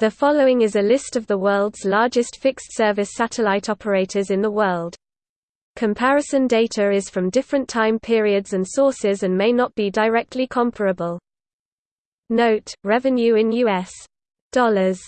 The following is a list of the world's largest fixed-service satellite operators in the world. Comparison data is from different time periods and sources and may not be directly comparable. Note, revenue in U.S. dollars